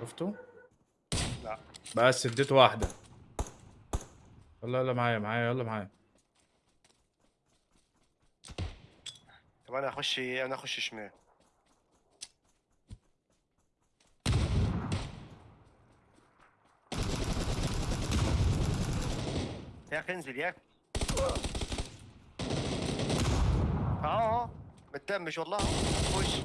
شفته؟ لا. بس اديته واحدة. يلا يلا معايا معايا يلا معايا. طب أنا أخش أنا أخش شمال. يا أخي انزل يا أخي. آه آه. متدمش والله. خش.